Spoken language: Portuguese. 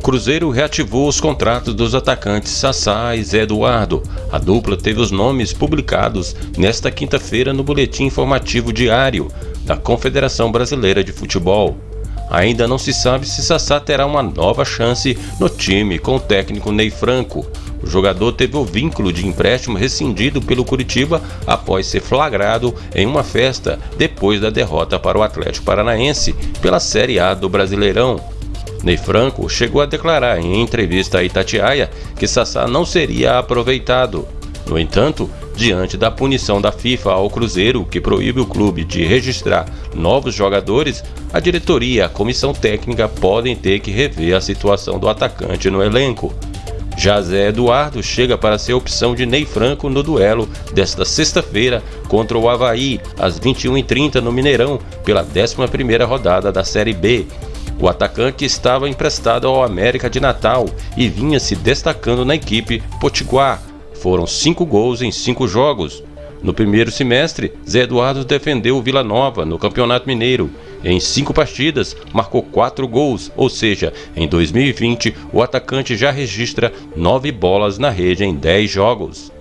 O Cruzeiro reativou os contratos dos atacantes Sassá e Zé Eduardo. A dupla teve os nomes publicados nesta quinta-feira no Boletim Informativo Diário da Confederação Brasileira de Futebol. Ainda não se sabe se Sassá terá uma nova chance no time com o técnico Ney Franco. O jogador teve o vínculo de empréstimo rescindido pelo Curitiba após ser flagrado em uma festa depois da derrota para o Atlético Paranaense pela Série A do Brasileirão. Ney Franco chegou a declarar em entrevista a Itatiaia que Sassá não seria aproveitado. No entanto, diante da punição da FIFA ao Cruzeiro, que proíbe o clube de registrar novos jogadores, a diretoria e a comissão técnica podem ter que rever a situação do atacante no elenco. Já Eduardo chega para ser opção de Ney Franco no duelo desta sexta-feira contra o Havaí, às 21h30 no Mineirão, pela 11ª rodada da Série B. O atacante estava emprestado ao América de Natal e vinha se destacando na equipe Potiguar. Foram cinco gols em cinco jogos. No primeiro semestre, Zé Eduardo defendeu o Vila Nova no Campeonato Mineiro. Em cinco partidas, marcou quatro gols, ou seja, em 2020 o atacante já registra nove bolas na rede em dez jogos.